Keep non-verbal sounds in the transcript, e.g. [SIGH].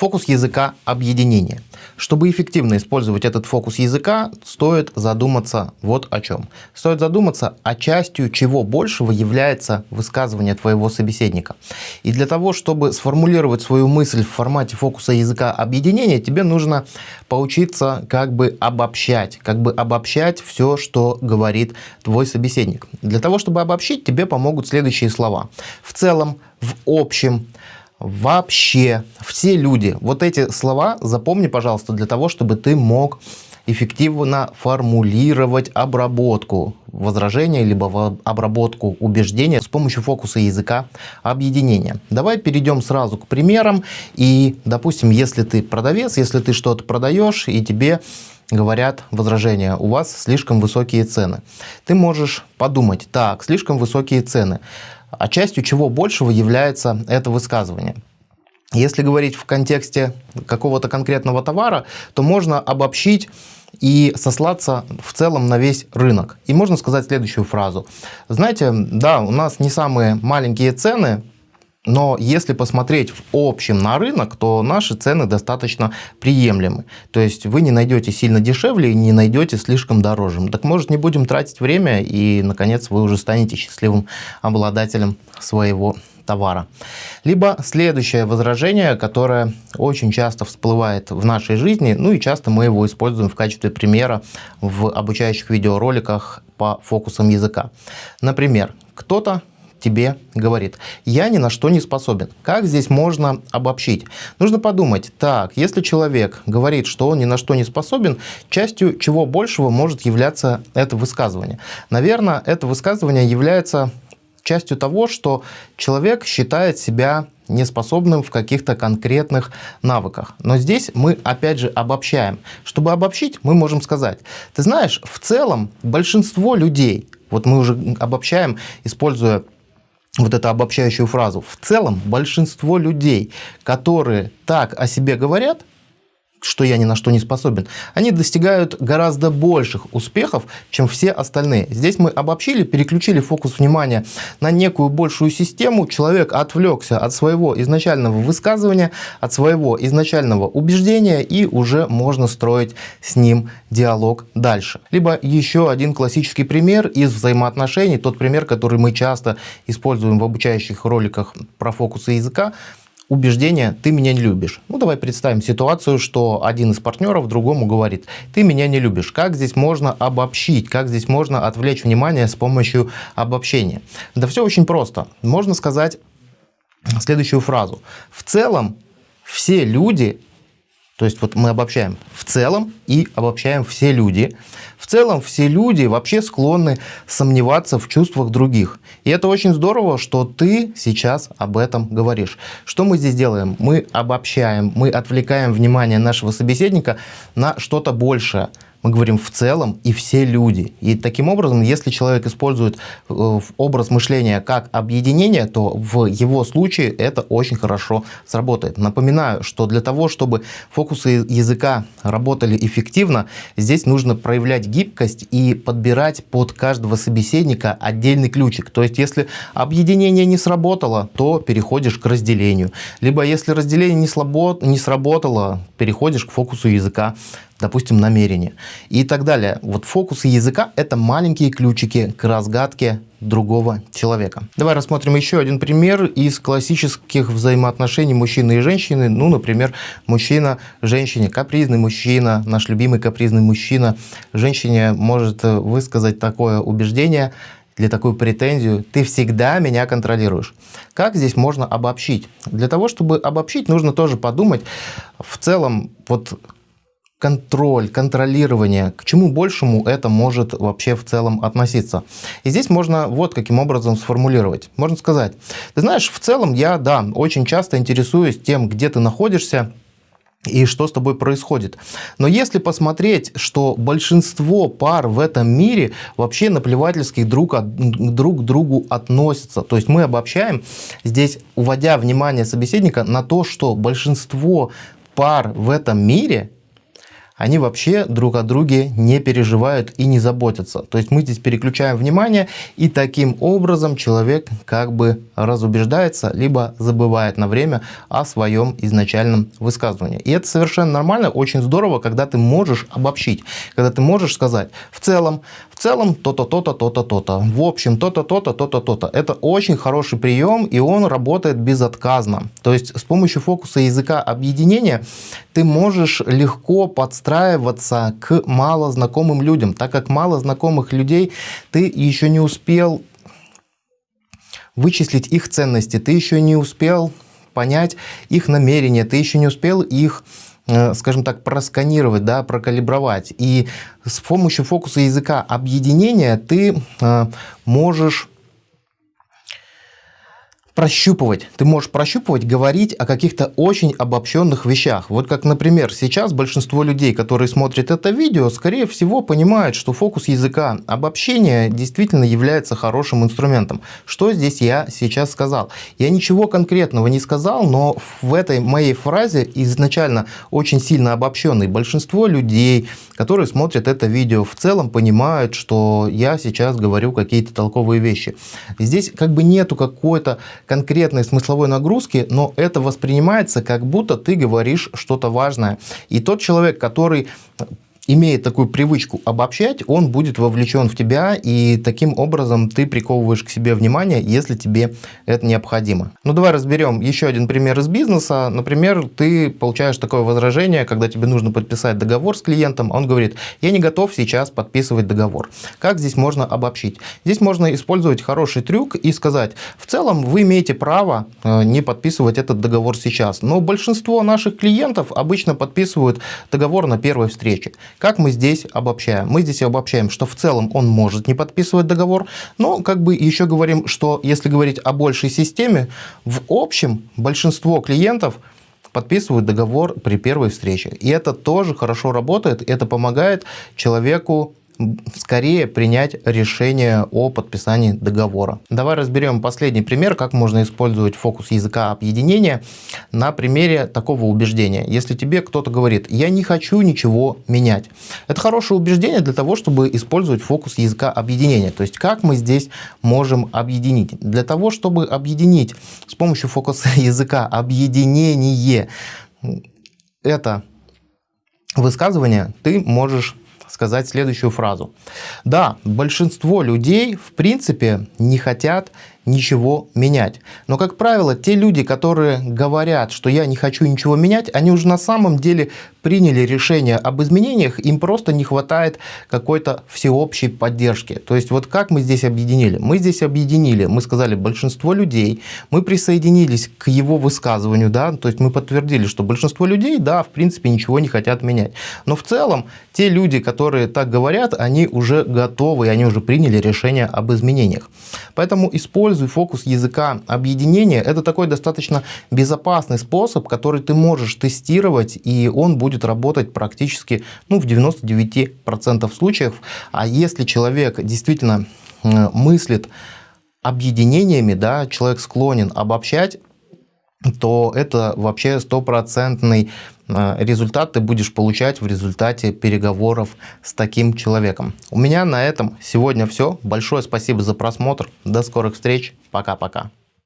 Фокус языка объединения. Чтобы эффективно использовать этот фокус языка, стоит задуматься вот о чем. Стоит задуматься, о частью чего большего является высказывание твоего собеседника. И для того, чтобы сформулировать свою мысль в формате фокуса языка объединения, тебе нужно поучиться как бы обобщать, как бы обобщать все, что говорит твой собеседник. Для того, чтобы обобщить, тебе помогут следующие слова. В целом, в общем, вообще, все люди. Вот эти слова запомни, пожалуйста, для того, чтобы ты мог эффективно формулировать обработку возражения, либо обработку убеждения с помощью фокуса языка объединения. Давай перейдем сразу к примерам. И, допустим, если ты продавец, если ты что-то продаешь, и тебе говорят возражения, у вас слишком высокие цены. Ты можешь подумать, так, слишком высокие цены а частью чего большего является это высказывание. Если говорить в контексте какого-то конкретного товара, то можно обобщить и сослаться в целом на весь рынок. И можно сказать следующую фразу. Знаете, да, у нас не самые маленькие цены, но если посмотреть в общем на рынок, то наши цены достаточно приемлемы. То есть вы не найдете сильно дешевле и не найдете слишком дороже. Так может не будем тратить время и наконец вы уже станете счастливым обладателем своего товара. Либо следующее возражение, которое очень часто всплывает в нашей жизни, ну и часто мы его используем в качестве примера в обучающих видеороликах по фокусам языка. Например, кто-то тебе говорит, я ни на что не способен. Как здесь можно обобщить? Нужно подумать, так, если человек говорит, что он ни на что не способен, частью чего большего может являться это высказывание? Наверное, это высказывание является частью того, что человек считает себя неспособным в каких-то конкретных навыках. Но здесь мы опять же обобщаем. Чтобы обобщить, мы можем сказать, ты знаешь, в целом большинство людей, вот мы уже обобщаем, используя вот эту обобщающую фразу. В целом большинство людей, которые так о себе говорят, что я ни на что не способен, они достигают гораздо больших успехов, чем все остальные. Здесь мы обобщили, переключили фокус внимания на некую большую систему. Человек отвлекся от своего изначального высказывания, от своего изначального убеждения, и уже можно строить с ним диалог дальше. Либо еще один классический пример из взаимоотношений, тот пример, который мы часто используем в обучающих роликах про фокусы языка, убеждение «ты меня не любишь». Ну, давай представим ситуацию, что один из партнеров другому говорит «ты меня не любишь». Как здесь можно обобщить, как здесь можно отвлечь внимание с помощью обобщения? Да все очень просто. Можно сказать следующую фразу. В целом все люди то есть вот мы обобщаем в целом и обобщаем все люди. В целом все люди вообще склонны сомневаться в чувствах других. И это очень здорово, что ты сейчас об этом говоришь. Что мы здесь делаем? Мы обобщаем, мы отвлекаем внимание нашего собеседника на что-то большее мы говорим в целом и все люди. И таким образом, если человек использует э, образ мышления как объединение, то в его случае это очень хорошо сработает. Напоминаю, что для того, чтобы фокусы языка работали эффективно, здесь нужно проявлять гибкость и подбирать под каждого собеседника отдельный ключик. То есть, если объединение не сработало, то переходишь к разделению. Либо если разделение не сработало, переходишь к фокусу языка допустим, намерение и так далее. Вот фокусы языка – это маленькие ключики к разгадке другого человека. Давай рассмотрим еще один пример из классических взаимоотношений мужчины и женщины. Ну, например, мужчина, женщине, капризный мужчина, наш любимый капризный мужчина. Женщине может высказать такое убеждение или такую претензию, ты всегда меня контролируешь. Как здесь можно обобщить? Для того, чтобы обобщить, нужно тоже подумать в целом, вот контроль, контролирование, к чему большему это может вообще в целом относиться. И здесь можно вот каким образом сформулировать. Можно сказать, ты знаешь, в целом я, да, очень часто интересуюсь тем, где ты находишься, и что с тобой происходит. Но если посмотреть, что большинство пар в этом мире вообще наплевательски друг, от, друг к другу относятся, то есть мы обобщаем здесь, уводя внимание собеседника на то, что большинство пар в этом мире они вообще друг о друге не переживают и не заботятся. То есть мы здесь переключаем внимание, и таким образом человек как бы разубеждается, либо забывает на время о своем изначальном высказывании. И это совершенно нормально, очень здорово, когда ты можешь обобщить, когда ты можешь сказать, в целом, целом то-то, то-то, то-то, то-то, в общем, то-то, то-то, то-то, то-то. Это очень хороший прием, и он работает безотказно. То есть с помощью фокуса языка объединения ты можешь легко подстраиваться к малознакомым людям, так как мало знакомых людей ты еще не успел вычислить их ценности, ты еще не успел понять их намерения, ты еще не успел их скажем так, просканировать, да, прокалибровать. И с помощью фокуса языка объединения ты э, можешь прощупывать. Ты можешь прощупывать, говорить о каких-то очень обобщенных вещах. Вот как, например, сейчас большинство людей, которые смотрят это видео, скорее всего понимают, что фокус языка обобщения действительно является хорошим инструментом. Что здесь я сейчас сказал? Я ничего конкретного не сказал, но в этой моей фразе изначально очень сильно обобщенной. Большинство людей, которые смотрят это видео, в целом понимают, что я сейчас говорю какие-то толковые вещи. Здесь как бы нету какой-то конкретной смысловой нагрузки, но это воспринимается как будто ты говоришь что-то важное. И тот человек, который имеет такую привычку обобщать, он будет вовлечен в тебя, и таким образом ты приковываешь к себе внимание, если тебе это необходимо. Ну, давай разберем еще один пример из бизнеса. Например, ты получаешь такое возражение, когда тебе нужно подписать договор с клиентом, он говорит, я не готов сейчас подписывать договор. Как здесь можно обобщить? Здесь можно использовать хороший трюк и сказать, в целом вы имеете право э, не подписывать этот договор сейчас, но большинство наших клиентов обычно подписывают договор на первой встрече. Как мы здесь обобщаем? Мы здесь обобщаем, что в целом он может не подписывать договор, но как бы еще говорим, что если говорить о большей системе, в общем большинство клиентов подписывают договор при первой встрече. И это тоже хорошо работает, это помогает человеку скорее принять решение о подписании договора. Давай разберем последний пример, как можно использовать фокус языка объединения на примере такого убеждения. Если тебе кто-то говорит, я не хочу ничего менять. Это хорошее убеждение для того, чтобы использовать фокус языка объединения. То есть как мы здесь можем объединить? Для того, чтобы объединить с помощью фокуса [LAUGHS] языка объединение это высказывание, ты можешь сказать следующую фразу. Да, большинство людей в принципе не хотят ничего менять. Но, как правило, те люди, которые говорят, что я не хочу ничего менять, они уже на самом деле приняли решение об изменениях, им просто не хватает какой-то всеобщей поддержки. То есть вот как мы здесь объединили? Мы здесь объединили, мы сказали большинство людей, мы присоединились к его высказыванию, да, то есть мы подтвердили, что большинство людей, да, в принципе ничего не хотят менять. Но в целом те люди, которые так говорят, они уже готовы, они уже приняли решение об изменениях. Поэтому используйте используй фокус языка объединения. Это такой достаточно безопасный способ, который ты можешь тестировать, и он будет работать практически ну, в 99% случаев. А если человек действительно мыслит объединениями, да, человек склонен обобщать, то это вообще стопроцентный результат ты будешь получать в результате переговоров с таким человеком. У меня на этом сегодня все. Большое спасибо за просмотр. До скорых встреч. Пока-пока.